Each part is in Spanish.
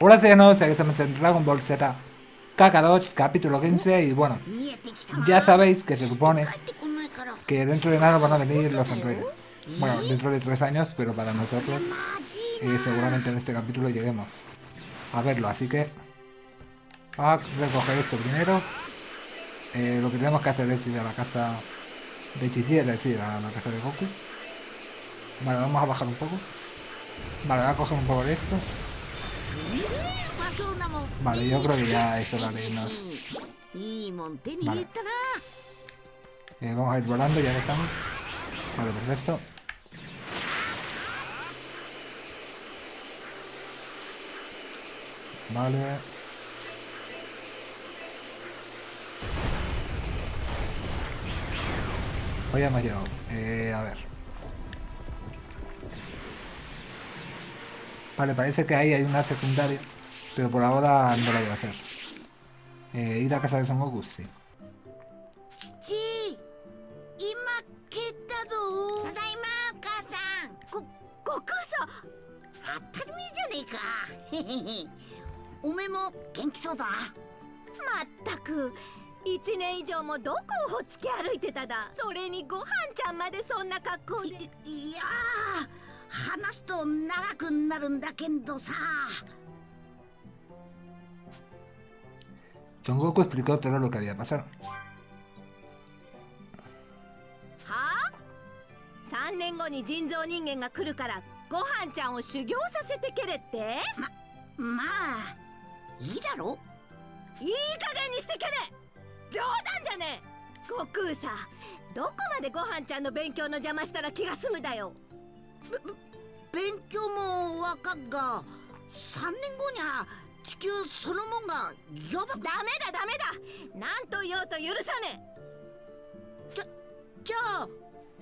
Hola ciudadanos, aquí estamos en Dragon Ball Z Kakarot, capítulo 15 y bueno, ya sabéis que se supone que dentro de nada van a venir los androides. Bueno, dentro de tres años, pero para nosotros y seguramente en este capítulo lleguemos a verlo, así que a recoger esto primero. Eh, lo que tenemos que hacer es ir a la casa de Chichi, es decir, a la casa de Goku. Vale, vamos a bajar un poco. Vale, voy a coger un poco de esto. Vale, yo creo que ya es hora de irnos. Vale. Eh, vamos a ir volando, ya que estamos. Vale, perfecto. Vale. Hoy hemos llegado. Eh, a ver. Vale, parece que ahí hay una secundaria. Pero por ahora no lo voy a hacer. Eh, ir a casa de Son Goku, sí. 父今蹴ったぞただいまお母さんご悟空さん当たり前じゃねえかおめえも元気そうだなまったく1年以上もどこをほっつき歩いてただそれにごはんちゃんまでそんな格好でいいや話すと長くなるんだけどさ。Son Goku explicó todo lo que había pasado. はあ3年後に人造人間が来るからごはんちゃんを修行させてけれって？まあいいだろ？いい加減にしてけれ！冗談じゃねえ！悟空さどこまでごはんちゃんの勉強の邪魔したら気が済むだよ勉強もわかっが3年後にゃ地球そのもんがやばくダメだダメだ。何と言おうと許さねじゃあ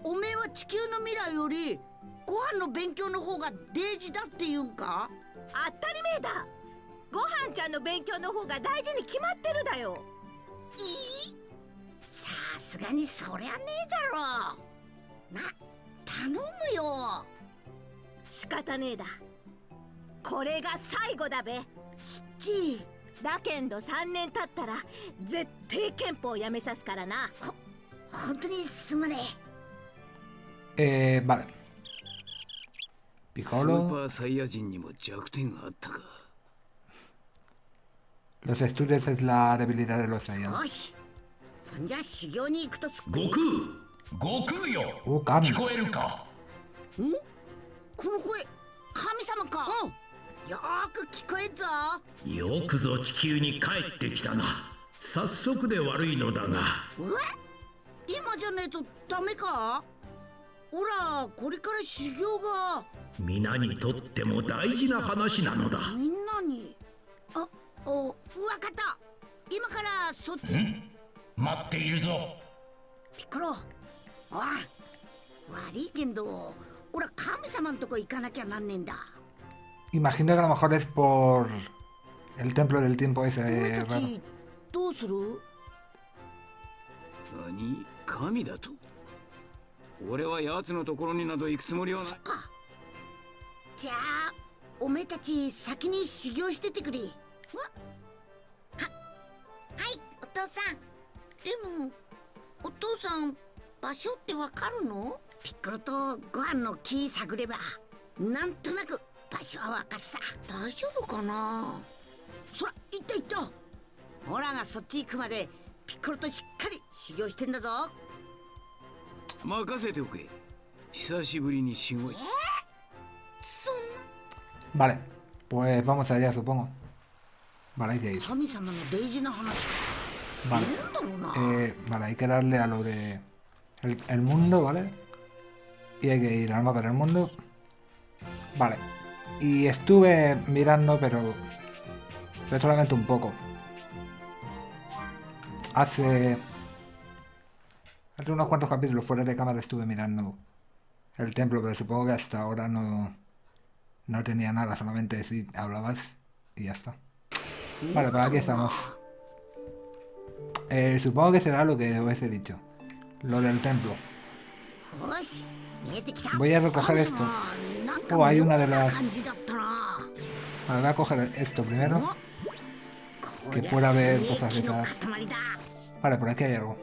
おめえは地球の未来よりご飯の勉強の方が大事だっていうんか？え当たり前だ。ごはんちゃんの勉強の方が大事に決まってるだよ。いい？さすがにそりゃねえだろ。な頼むよ仕方ねえだ。これが最後だべ。ちだけんど3年経ったら絶対憲法やめさすからな。本当にすまね Eh, vale. スー Piccolo. パーサイヤ人にも弱点があったか。Los estudios es la debilidad de los え Saiyans. よし。そんじゃ修行に行くとすっ悟空。悟空よ。Oh, Kami. 聞こえるか？ん？この声神様か。うん。よーく聞こえんぞ。よくぞ地球に帰ってきたな。早速で悪いのだが。え？今じゃねえとダメか？ほらこれから修行が。皆にとっても大事な話なのだ。みんなに？あおわかった。今からそっち。ん？待っているぞ。ピッコロ。ごはん悪いけど 俺は神様んとこ行かなきゃなんねえんだ Imagino que a lo mejor es por el templo del tiempo ese お前 eh, た raro. ち ピッコロとご飯の木探ればなんとなく場所はわかっさ。大丈夫かな？そら行った行った。オラがそっち行くまでピッコロとしっかり修行してんだぞ。任せておけ。久しぶりにしごい。Vale, pues vamos allá, supongo. Vale, hay que ir. Vale. Eh, vale, hay que darle a lo de... El, el mundo, ¿vale? Y hay que ir al mapa del mundo. Vale. Y estuve mirando, pero... Pero solamente un poco. Hace... Hace unos cuantos capítulos fuera de cámara estuve mirando el templo, pero supongo que hasta ahora no... No tenía nada, solamente si hablabas y ya está. Vale, pues aquí estamos. Eh, supongo que será lo que os he dicho. Lo del templo. Voy a recoger esto. Oh, hay una de las... Bueno, voy a coger esto primero. Que pueda haber cosas de esas. Vale, por aquí hay algo.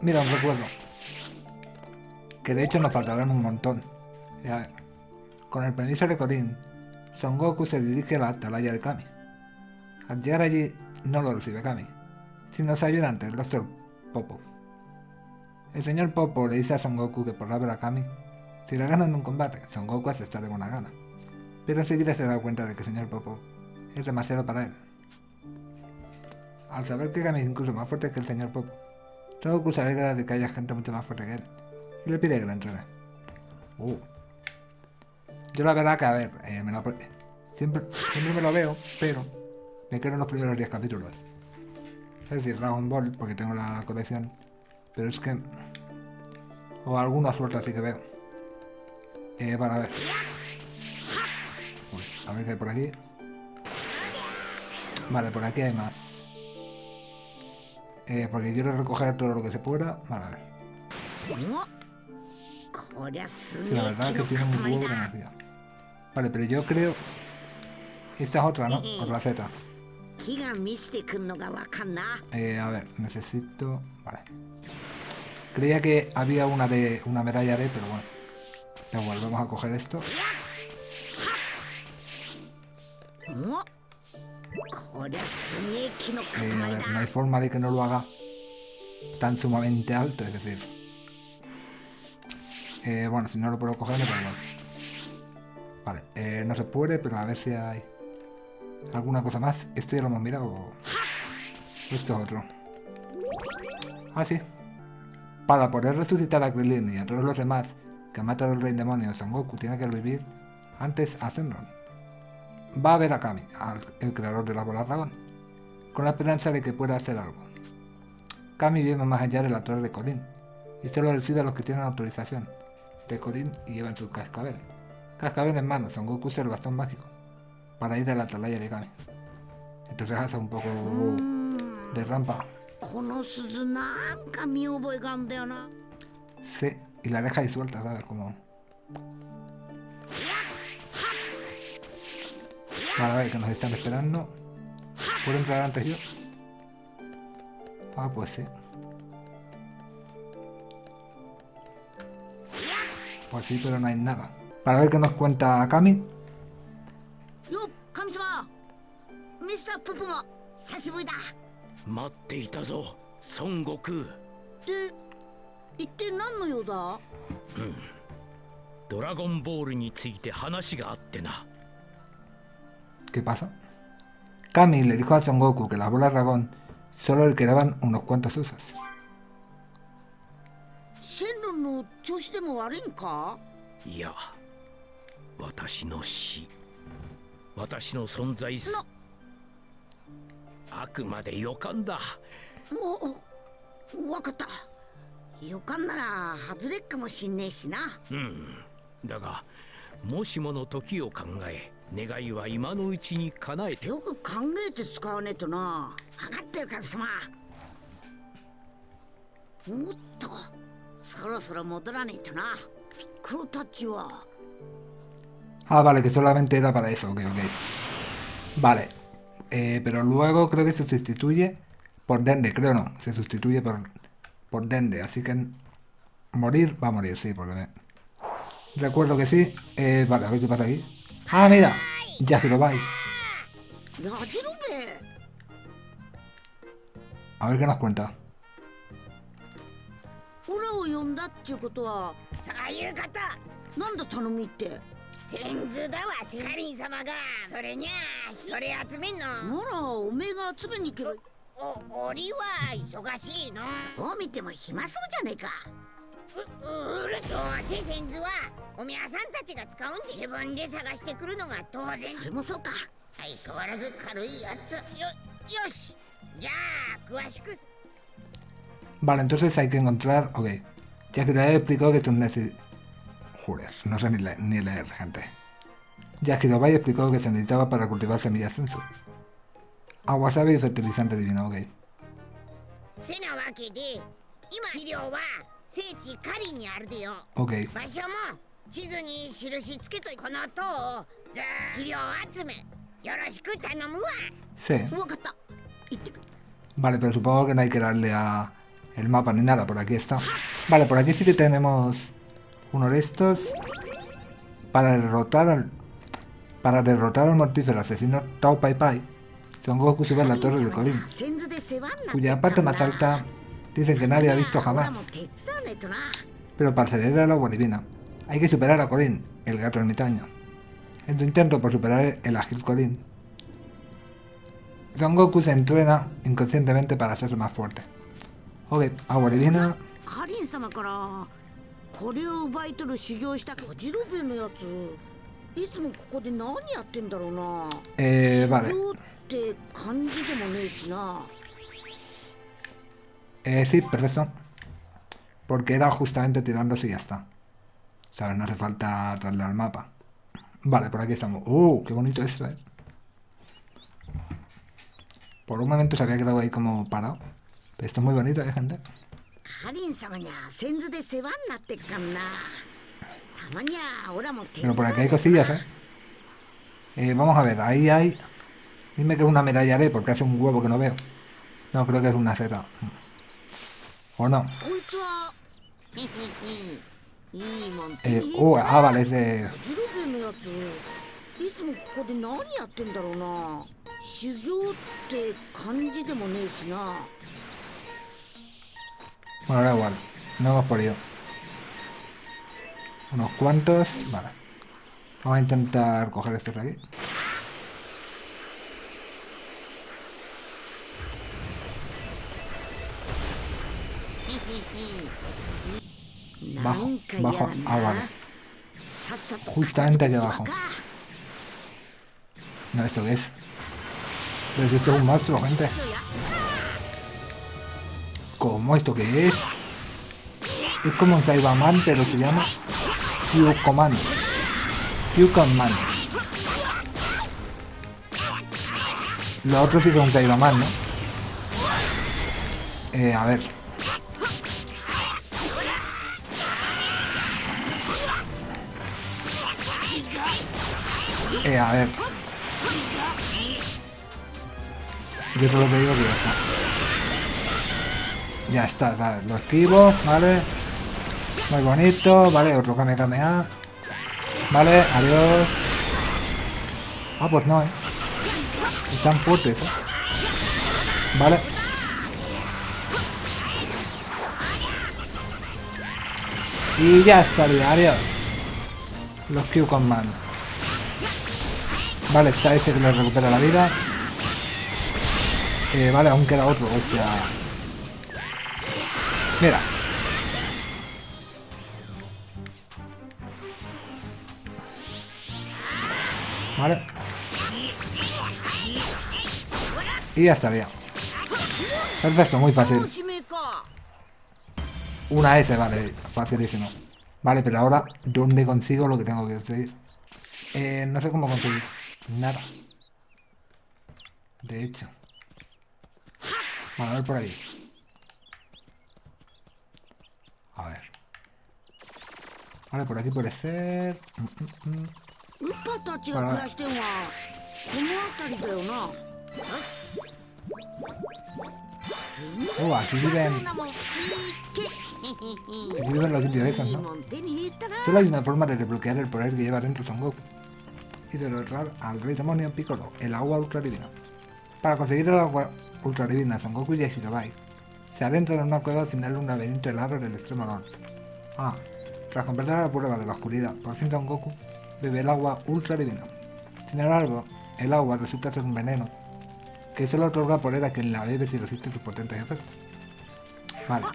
Mira, un recuerdo. Que de hecho nos faltarán un montón. Con el permiso de Corín, Son Goku se dirige a la atalaya de Kami. Al llegar allí, no lo recibe Kami, sino se ayuda ante el Doctor Popo. El señor Popo le dice a Son Goku que por ver a Kami, si le ganan un combate, Son Goku acepta de buena gana. Pero enseguida se da cuenta de que el señor Popo es demasiado para él. Al saber que Kami es incluso más fuerte que el señor Popo, Son Goku se alegra de que haya gente mucho más fuerte que él y le pide que lo entrene. Uh. Yo la verdad que, a ver, eh, me lo, siempre, siempre me lo veo, pero me quedo en los primeros 10 capítulos. Es decir, Dragon Ball, porque tengo la colección, pero es que... O alguna suerte así que veo. Eh, para ver. Uy, a ver qué hay por aquí. Vale, por aquí hay más. Eh, porque quiero recoger todo lo que se pueda. Vale, a ver. Sí, la verdad es que tiene un huevo de energía. Vale, pero yo creo... Esta es otra, ¿no? Otra Z. Eh, a ver, necesito... Vale. Creía que había una de una medalla de, pero bueno. Ya volvemos a coger esto. Eh, a ver, no hay forma de que no lo haga tan sumamente alto, es decir. Eh, bueno, si no lo puedo coger, me pongo. Vale, eh, no se puede, pero a ver si hay alguna cosa más. Esto ya lo hemos mirado. Esto es otro. Ah, sí. Para poder resucitar a Krillin y a todos los demás que ha matado el rey demonio Son Goku tiene que revivir antes a Senron. Va a ver a Kami, el creador de la bola dragón, con la esperanza de que pueda hacer algo. Kami vive más allá de la torre de Colin y solo recibe a los que tienen autorización de Colin y llevan su cascabel. Cascabel en mano, Son Goku usa el bastón mágico para ir a la atalaya de Kami. Entonces hace un poco de rampa. この鈴なんか見覚えがあんだよな Sí, y la deja ahí suelta, ¿sabes? Como... Vale, a ver, que nos están esperando. ¿Puedo entrar antes yo? Ah, pues sí. Pues sí, pero no hay nada. Para ver qué nos cuenta Kami. よっ神様ミスターププも久しぶりだ 待っていたぞ孫悟空で一体何の用だドラゴンボールについて話があってな ¿Qué pasa? Kami le dijo a Son Goku que las bolas dragón solo le quedaban unos cuantos ロンの調子でも悪いんかいや私の死私の存在すなあくまで予感だ。もうわかった。予感なら外れっかもしんねえしな。うん。だがもしもの時を考え願いは今のうちに叶えて。よく考えて使わねえとな。分かったよ神様。おっとそろそろ戻らねえとな。ピッコロたちは。Ah, vale, que solamente era para eso, ok, ok. Vale. Eh, pero luego creo que se sustituye por Dende, creo no, se sustituye por, por Dende, así que morir va a morir, sí, porque me... recuerdo que sí. Eh, vale, a ver qué pasa aquí. ¡Ah, mira! Yajirobai. A ver qué nos cuenta. 先図だわセカリン様が。それにゃあそれ集めんの。ならおめえが集めに行けばお俺は忙しいの。どう見ても暇そうじゃねえか。ううるそうせ先図はおみやさんたちが使うんで自分で探してくるのが当然。それもそうか。相変わらず軽いやつ。よよしじゃあ詳しく。Vale, entonces hay que encontrar... Ok. Yajirobai explicó que tú necesitas... No sé ni, le ni leer, gente. Yakirobai explicó que se necesitaba para cultivar semillas sensu. Awasabi y fertilizante divino, ok. Ok. Sí. Vale, pero supongo que no hay que darle a el mapa ni nada, por aquí está. Vale, por aquí sí que tenemos uno de estos para derrotar al para derrotar al mortífero asesino Tao Pai Pai, Son Goku sube a la torre de Kodin, cuya parte más alta dicen que nadie ha visto jamás. Pero para acceder al agua divina, hay que superar a Kodin, el gato ermitaño. En su intento por superar el ágil Kodin, Son Goku se entrena inconscientemente para hacerse más fuerte. Ok, agua divina... カリン様からこれを奪い取る修行したこじろべのやついつもここで何やってんだろうな Eh, 修 vale. 行って感じでもねえしな Eh, sí, perfecto. Porque era justamente tirándose y ya está. ¿Sabes? No hace falta traerle al mapa. Vale, por aquí estamos. ¡Uh! ¡Qué bonito esto, eh! Por un momento se había quedado ahí como parado. Pero esto es muy bonito, ¿eh, gente? カリン様にゃ先頭で世話になってっかんなたまにゃオラも手 Pero 伝 por わ aquí hay cosillas, ¿eh? Eh, Vamos a ver, ahí hay... Dime que es una medalla de porque hace un huevo que no veo. No, creo que es una seta. ¿O no? こいつはいいもん手 Eh, に入 uh, れた ah, vale, es de... Bueno, ahora igual. No hemos podido. Unos cuantos. Vale. Vamos a intentar coger esto por aquí. Bajo, bajo. Ah, vale. Justamente aquí abajo. No, ¿esto qué es? Pero si esto es un monstruo, gente. ¿Cómo? ¿Esto qué es? Es como un Cyberman, pero se llama Q-Command. Q-Command. Lo otro sí que es un Cyberman, ¿no? Eh, a ver. Eh, a ver. Yo solo te digo que ya está. Ya está, ¿sabes? Lo esquivo, ¿vale? Muy bonito, vale, otro Kame Kamea. Vale, adiós. Ah, pues no, ¿eh? Están fuertes, ¿eh? Vale. Y ya estaría, adiós. Los Q Command. Vale, está este que le recupera la vida. Eh, vale, aún queda otro, hostia. Mira. Vale. Y ya estaría. Perfecto, muy fácil. Una S, vale, facilísimo. Vale, pero ahora, ¿dónde consigo lo que tengo que conseguir? Eh, no sé cómo conseguir. Nada. De hecho. Vale, a ver por ahí. A ver. Vale, por aquí puede ser... Oh, aquí viven... Aquí viven los indios esos, ¿no? Solo hay una forma de desbloquear el poder que lleva dentro Son Goku. Y de derrotar al rey demonio Piccolo, el agua ultra divina. Para conseguir el agua ultradivina, Son Goku y Shirobai se adentra en una cueva al final de un laberinto helado en el extremo norte. Ah, tras completar la prueba de la oscuridad por fin Son Goku, bebe el agua ultra divina. Sin embargo, el agua resulta ser un veneno que solo otorga poder a quien la bebe si resiste sus potentes efectos. Vale.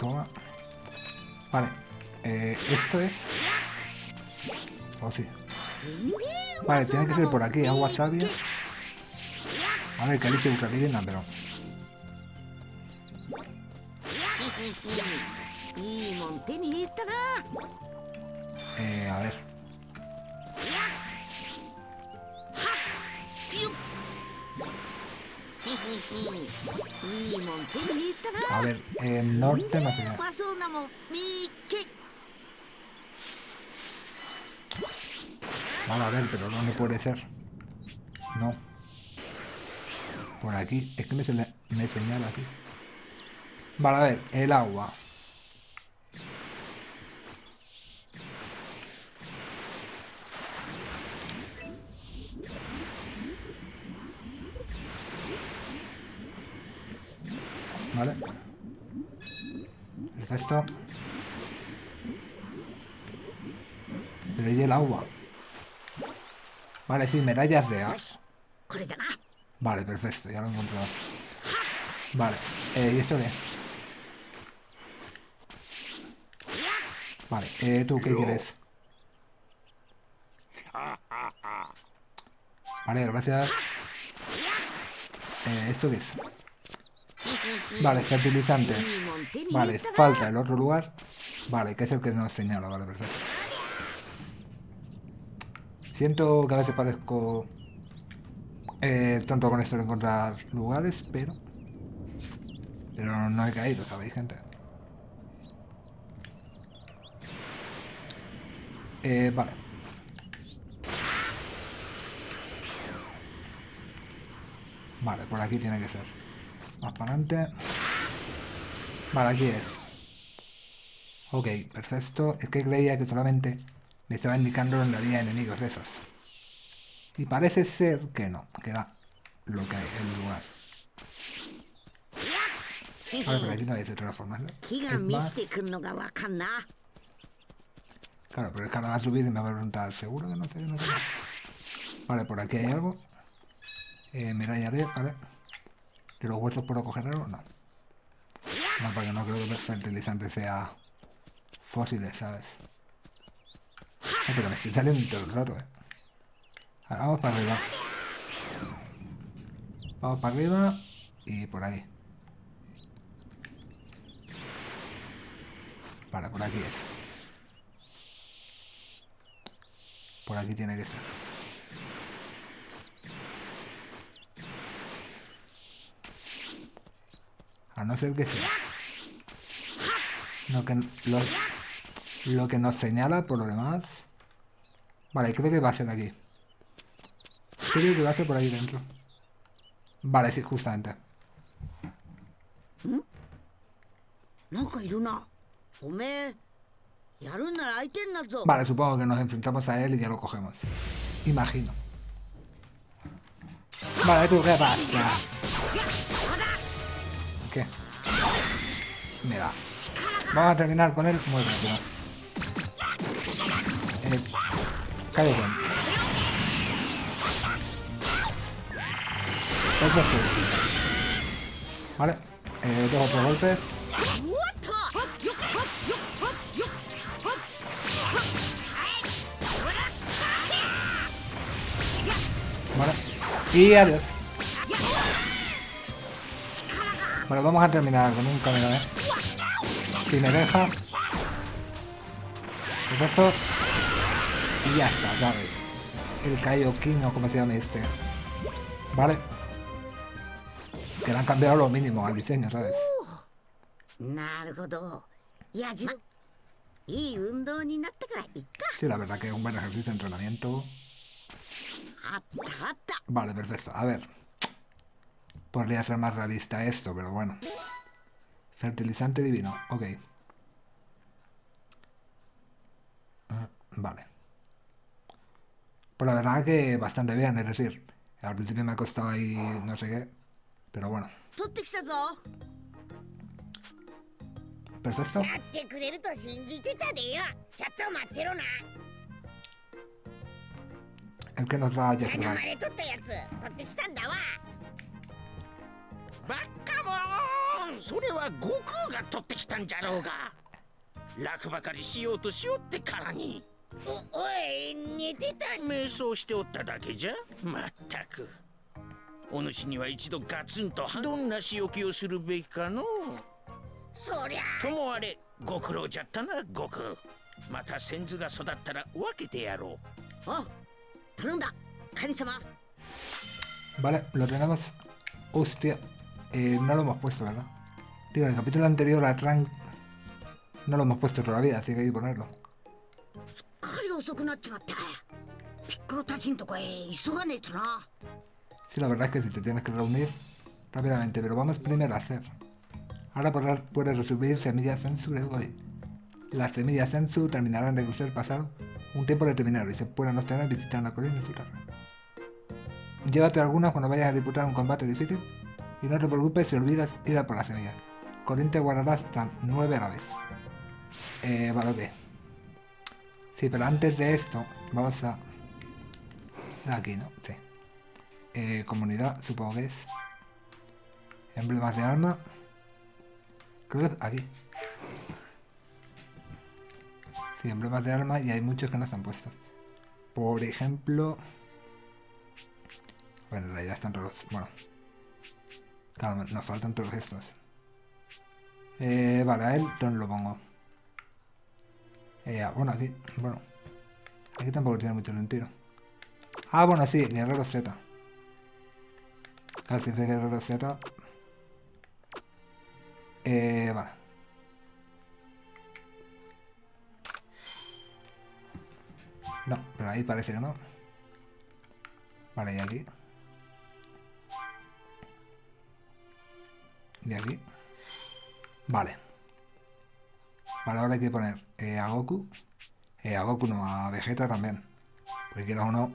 Toma. Vale. Eh, esto es... Oh, sí. Vale, tiene que ser por aquí, agua sabia. A ver, que Caliche busca vivienda, pero... Eh, a ver. A ver, el norte no sé. Vale, a ver, pero ¿dónde puede ser? No. Por aquí. Es que me, sele- me señala aquí. Vale, a ver, el agua. Vale. Perfecto. Pero ¿y el agua? Vale, sí, medallas de as. Vale, perfecto, ya lo he encontrado. Vale, eh, ¿y esto qué? Vale, eh, ¿tú qué quieres? Vale, gracias. Eh, ¿Esto qué es? Vale, fertilizante. Vale, falta el otro lugar. Vale, que es el que nos señala, vale, perfecto. Siento que a veces parezco eh, tonto con esto de encontrar lugares, pero... Pero no he caído, ¿sabéis, gente? Eh, vale. Vale, por aquí tiene que ser. Más para adelante. Vale, aquí es. Ok, perfecto. Es que creía que solamente me estaba indicando donde había enemigos de esos. Y parece ser que no, que da lo que hay en el lugar. A ver, pero aquí no hay de todas formas, ¿no? Claro, pero es que ahora va a subir y me va a preguntar, ¿seguro que no sé? No sé? Vale, por aquí hay algo. Eh, medalla de, vale. ¿De los huesos puedo coger algo? No. No, porque no creo que el fertilizante sea fósiles, ¿sabes? Ah, pero me estoy saliendo rato, ¿eh? Vamos para arriba. Vamos para arriba y por ahí. Vale, por aquí es. Por aquí tiene que ser. A no ser que sea. Lo que, lo, lo que nos señala por lo demás. Vale, creo que va a ser aquí. Creo que va a ser por ahí dentro. Vale, sí, justamente. Vale, supongo que nos enfrentamos a él y ya lo cogemos. Imagino. Vale, tú qué pasa. ¿Qué? Mira. Vamos a terminar con él muy bien, rápido. Eh, cae bien. Sí. Vale. Eh, dos o tres golpes. Vale. Y adiós. Bueno, vamos a terminar con un camino, ¿eh? Si me deja. Esto ya está, ¿sabes? El Kaioken o como se llama este. ¿Vale? Que le han cambiado lo mínimo al diseño, ¿sabes? Sí, la verdad que es un buen ejercicio de entrenamiento. Vale, perfecto. A ver. Podría ser más realista esto, pero bueno. Fertilizante divino. Ok. Ah, vale. Pero la verdad que bastante bien, es decir, al principio me ha costado ahí no sé qué, pero bueno. Perfecto. El que nos va a ayudar. おおい寝てた。瞑想しておっただけじゃ？まったく。お主には一度ガツンとどんな仕置きをするべきかの？そりゃともあれご苦労じゃったな悟空また先祖が育ったら分けてやろう。おう頼んだ。神様。Vale, lo tenemos. Hostia. Eh, no lo hemos puesto, ¿verdad? Tío, en el capítulo anterior a Trunk no lo hemos puesto todavía, así que hay que ponerlo. すっかり遅くなっちまったピッコロたちんとこへ急がねえとな Sí, la verdad es que si te tienes que reunir rápidamente, pero vamos primero a hacer. Ahora podrás, puedes recibir semillas Sensu de hoy. Las semillas Sensu terminarán de crecer pasado un tiempo determinado y se pueden obtener visitando la colina y disfrutar. Llévate algunas cuando vayas a disputar un combate difícil y no te preocupes si olvidas ir a por las semillas. Corín te guardará hasta 9 a la vez. Eh, vale, ok. Sí, pero antes de esto, vamos a... Aquí, ¿no? Sí. Eh, comunidad, supongo que es. Emblemas de alma. Creo que aquí. Sí, emblemas de alma y hay muchos que no están puestos. Por ejemplo... Bueno, en realidad están todos... Bueno. Claro, nos faltan todos estos. Eh, vale, a él, ¿dónde lo pongo? Eh, ah, bueno, aquí... Bueno. Aquí tampoco tiene mucho sentido. Ah, bueno, sí, Guerrero Z. Casi de Guerrero Z. Eh, vale. No, pero ahí parece que no. Vale, y aquí. Y aquí. Vale. Vale, ahora hay que poner eh, a Goku. Eh, a Goku no, a Vegeta también. Porque quiero uno.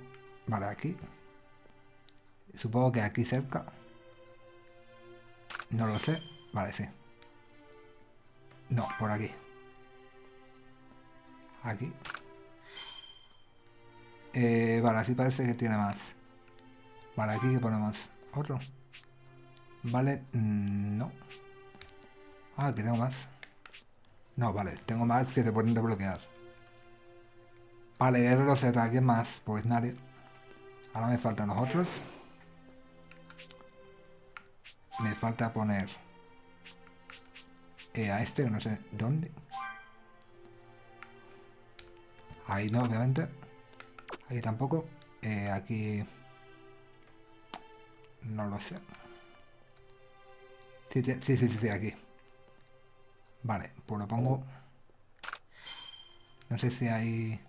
Vale, aquí. Supongo que aquí cerca. No lo sé. Vale, sí. No, por aquí. Aquí. Eh, vale, así parece que tiene más. Vale, aquí que ponemos otro. Vale, mm, no. Ah, que tengo más. No, vale, tengo más que se pueden desbloquear. Vale, Guerrero Z, ¿quién más? Pues nadie. Ahora me faltan los otros. Me falta poner eh, a este, no sé dónde. Ahí no, obviamente. Aquí tampoco. Eh, aquí... No lo sé. Sí, sí, sí, sí, aquí. Vale, pues lo pongo... No sé si hay...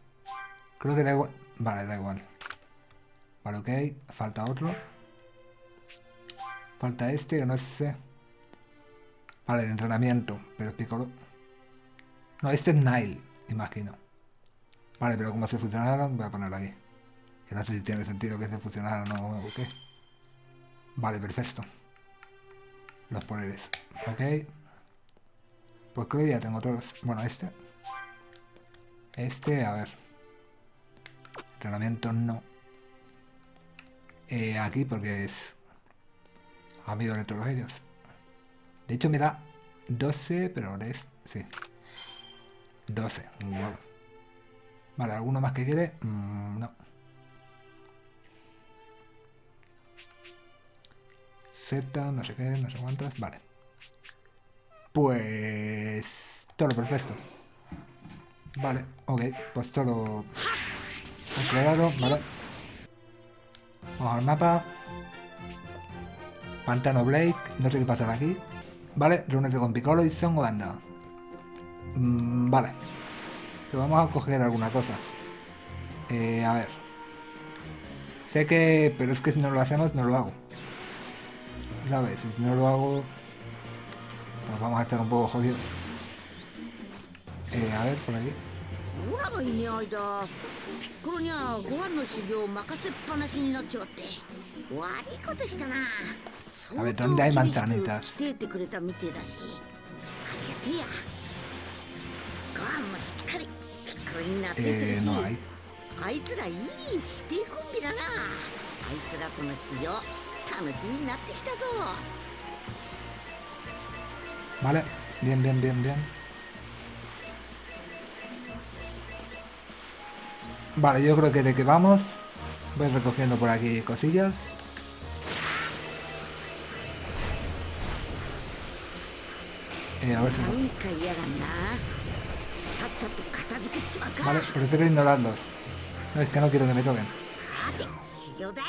Creo que da igual... Vale, da igual. Vale, ok. Falta otro. Falta este, que no sé. Vale, de entrenamiento. Pero es Piccolo. No, este es Nile, imagino. Vale, pero como se fusionaron, voy a ponerlo aquí. Que no sé si tiene sentido que se fusionaran o qué. Vale, perfecto. Los poderes. Ok. Pues creo que ya tengo todos. Bueno, este. Este, a ver. Entrenamiento no. Eh, aquí porque es amigo de todos ellos. De hecho me da 12, pero es... Sí. 12. Vale, ¿alguno más que quiere? Mm, no. Z, no sé qué, no sé cuántas. Vale. Pues... Todo perfecto. Vale, ok. Pues todo... Entregado, vale. Vamos al mapa. Pantano Blake. No sé qué pasará aquí. Vale, reúnete con Piccolo y Son Goanda. Mm, vale. Pero vamos a coger alguna cosa. Eh, a ver. Sé que... Pero es que si no lo hacemos, no lo hago. ¿Sabes? Si no lo hago nos vamos a estar un poco jodidos. Eh, a ver, por aquí. A ver, ¿dónde hay manzanitas? Eh, no hay. Vale, bien, bien, bien, bien. Vale, yo creo que de que vamos, voy recogiendo por aquí cosillas. Eh, a ver si... Vale, prefiero ignorarlos. Es que no quiero que me toquen.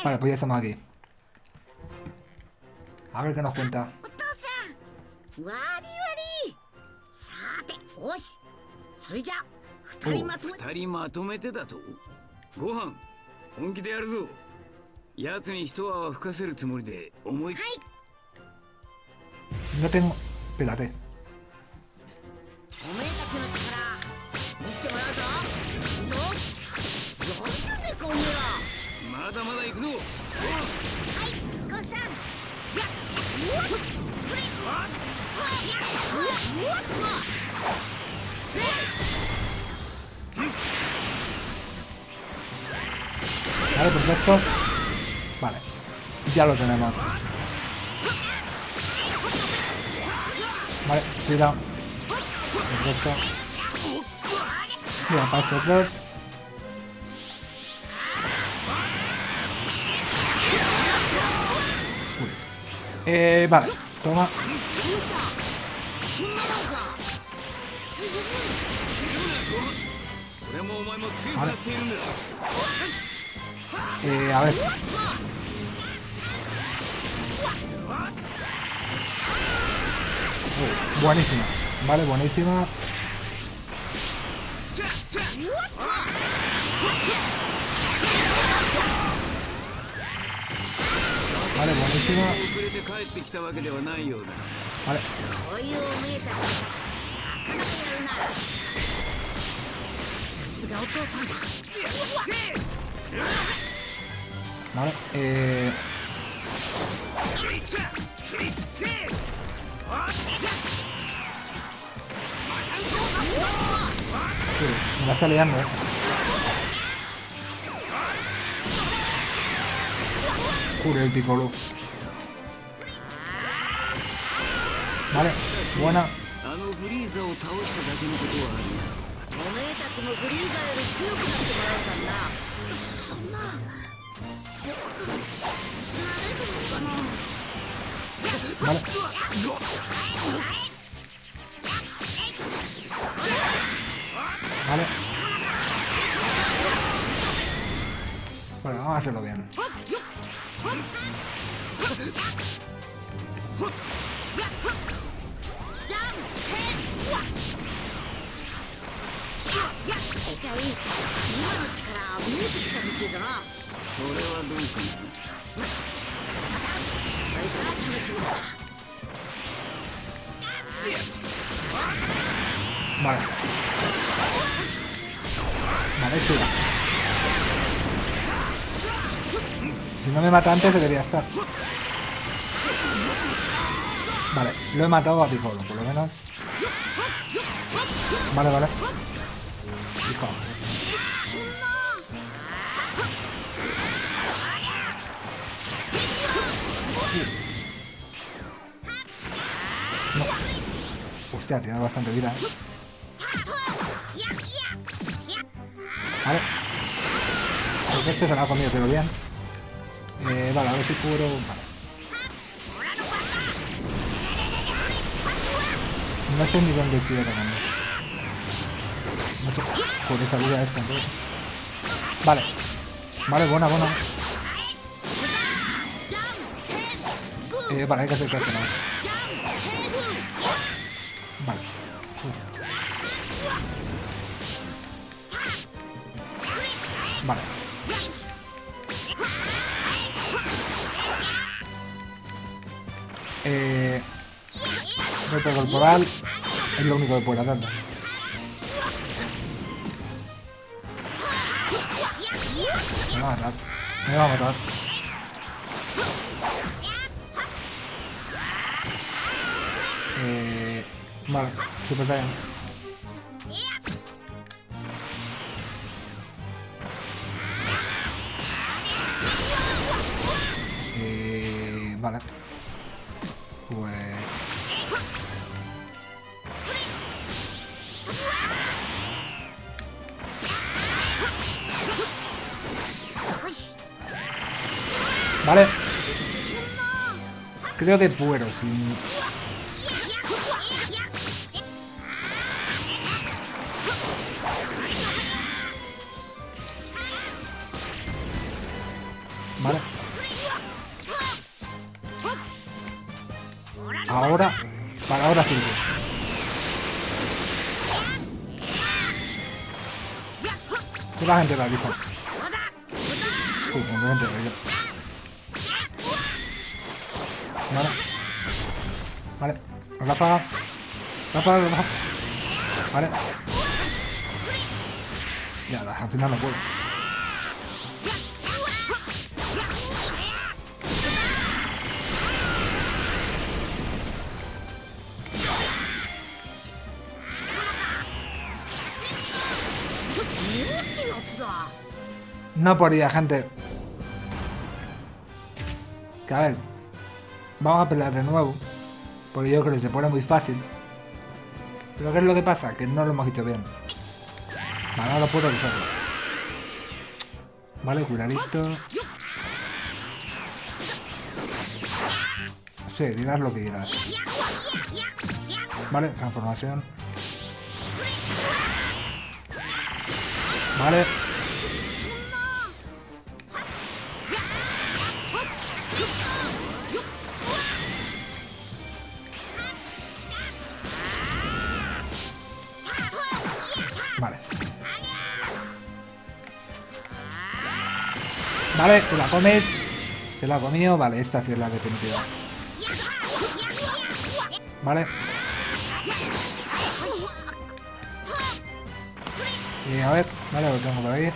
Vale, pues ya estamos aquí. A ver qué nos cuenta. り割りさてよし。それじゃ二人まとめ。二人まとめてだと？ご飯本気でやるぞ。奴に一泡吹かせるつもりで思いっ No tengo... Espérate. おめえたちの力見せてもらうぞ。いいぞ。やるじゃねえかおめえはまだまだ行くぞ。はいゴッサン。やっうわっ。これ Vale, perfecto. Pues vale. Ya lo tenemos. Vale, tira. Perfecto. Mira, para estos. Eh, vale, toma. どうしたそんなもんかすごいルナゴ俺もお前も強くなっているんだよしえー、あれ Oh, buenísima. Vale, buenísima. Vale, buenísima. Vale. Vale, eh... Me la está liando, eh. Jure el piccolo. Vale, buena. Vale. Vale. Bueno, vamos a hacerlo bien. Si no me mata antes debería estar. Vale, lo he matado a Piccolo, por lo menos. Vale, vale. Hijo. No. Hostia, tiene bastante vida, ¿eh? Vale. Este se lo ha comido, pero bien. Eh, vale, a ver si cubro... Vale. No sé ni dónde estoy atacando. No sé. Por esa vida esta, entonces. Vale. Vale, buena, buena. Eh, vale, hay que acercarse más. Vale. Uf. Vale. Eh, golpe corporal es lo único que puede hacer. Me va a matar. Me va a matar. Eh, vale, Super Saiyan. Creo que puedo, sí. Vale. Ahora, para ahora sí. Tú la gente la dijo. Ráfaga. Ráfaga, ráfaga. Vale. Ya, al final no puedo. No podía, gente. Que a ver. Vamos a pelear de nuevo. Porque yo creo que se pone muy fácil. Pero ¿qué es lo que pasa? Que no lo hemos hecho bien. Vale, ahora puedo usarlo. Vale, curadito. Sí, dirás lo que dirás. Vale, transformación. Vale. Vale, te la comes. Se la ha comido. Vale, esta sí es la definitiva. Vale. Y a ver, vale, lo tengo por ahí.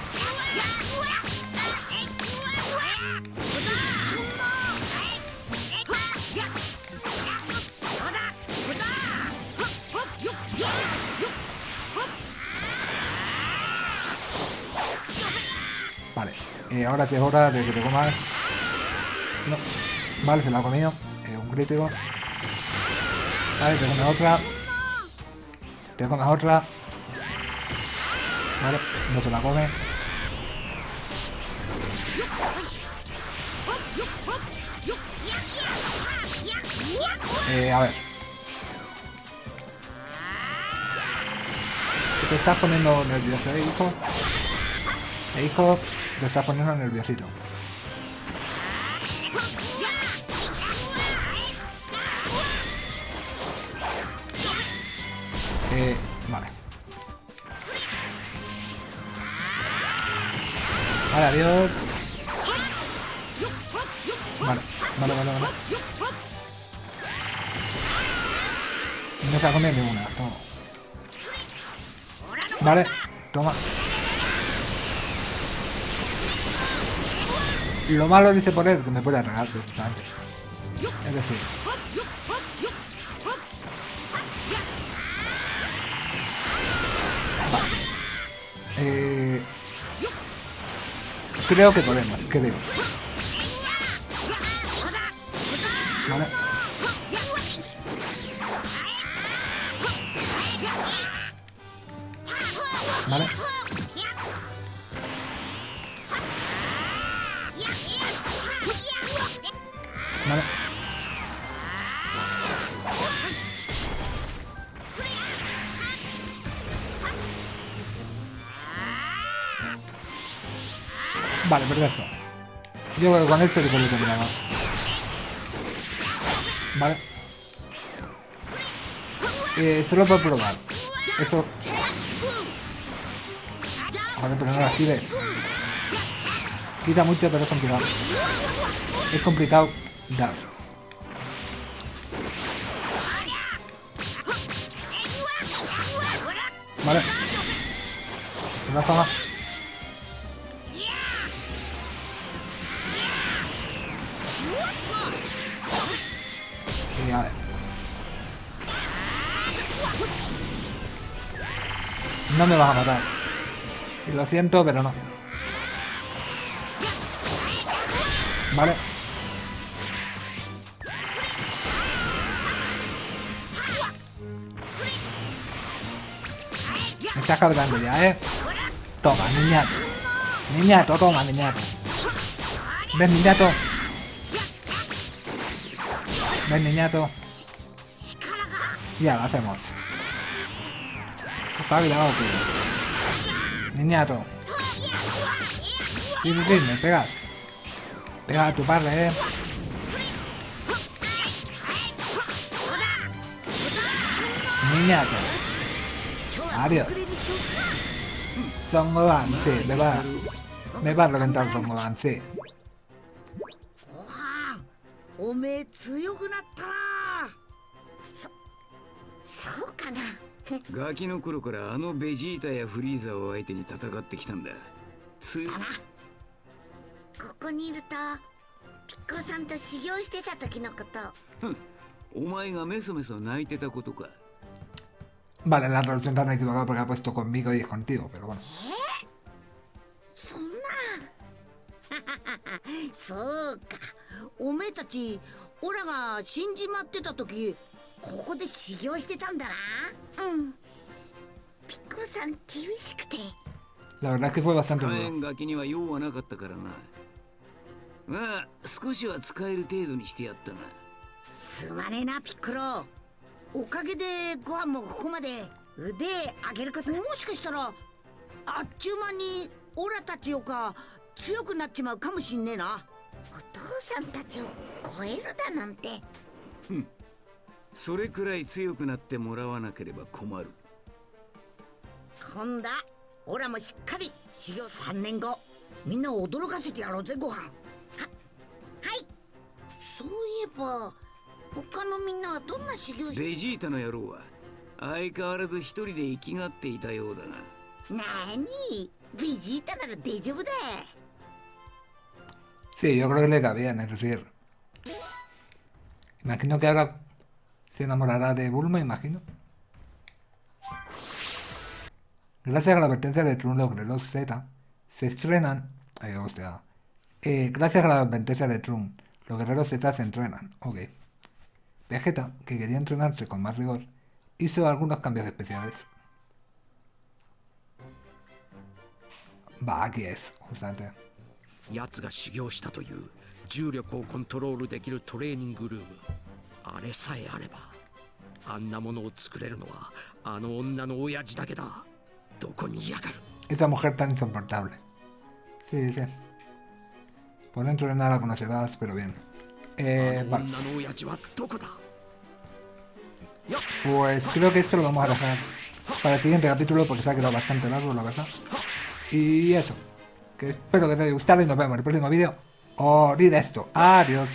Eh, ahora sí es hora de que te comas. No. Vale, se la ha comido. Eh, un crítico. Vale, te comes otra. Te comes otra. Vale, no se la come. Eh, a ver. Te estás poniendo nervioso, ¿eh, hijo? Eh, hijo, te estás poniendo nerviosito. Eh, vale. Vale, adiós. Vale, vale, vale, vale. No se ha comido ninguna, toma. Vale, toma. Lo malo dice él que me puede atacar precisamente. Es decir. Eh, creo que podemos, creo. Vale. Vale. Vale. Vale, perfecto. Yo creo que con esto sí que lo terminamos. Vale. Eh, solo por probar. Eso. Vale, pero no lo actives. Quita mucho, pero es complicado. Es complicado dar. Vale. Una a ver. No me vas a matar. Y lo siento, pero no. Vale. Me estás cargando ya, ¿eh? Toma, niñato. Niñato, toma, niñato. ¿Ves, niñato? ¿Ves, niñato? Ya lo hacemos. Espabilado, tío. Niñato. Sí, sí, me pegas. Pega a tu padre, eh. Niñato. Adiós. Son Gohan, sí, me va, me va a reventar Son Gohan, sí. ご飯おめえ強くなったな。そそうかな。ガキの頃からあのベジータやフリーザを相手に戦ってきたんだ。つだな。ここにいるとピッコロさんと修行してた時のこと。お前がメソメソ泣いてたことか Vale, la traducción tan equivocada porque ha puesto conmigo y es contigo, pero bueno. そんなそうかおめえたちオラが死んじまってた時ここで修行してたんだなうんピッコロさん厳しくて La verdad es que fue bastante 使 duro. えんガキには用はなかったからなまあ少しは使える程度にしてやったがすまねえなピッコロ おかげでご飯もここまで腕上げること。もしかしたらあっちゅう間にオラたちよか強くなっちまうかもしんねえな。お父さんたちを超えるだなんて。それくらい強くなってもらわなければ困る。今度はオラもしっかり修行3年後みんなを驚かせてやろうぜご飯。ははい。そういえば他のみんなはどんな修行してベジータの野郎は相変わらず一人で生きがっていたようだがなにベジータなら大丈夫だ Sí, yo creo que le irá bien, es decir. Imagino que ahora se enamorará de Bulma, imagino. Gracias a la advertencia de Trun, los Grelos Z se estrenan. Eh, o sea, eh, gracias a la advertencia de Trun, los guerreros Z se entrenan. Ok. Vegeta, que quería entrenarse con más rigor, hizo algunos cambios especiales. Va, aquí es, justamente. 奴が修行したという重力をコントロールできるトレーニングルームあれさえあればあんなものを作れるのはあの女の親父だけだどこにいやがる Esa mujer tan insoportable. Sí, sí. Por dentro de nada la conocerás, pero bien. Eh, ah, pues creo que esto lo vamos a dejar para el siguiente capítulo porque se ha quedado bastante largo, la verdad. Y eso. Que espero que te haya gustado y nos vemos en el próximo vídeo. O oh, esto. Adiós.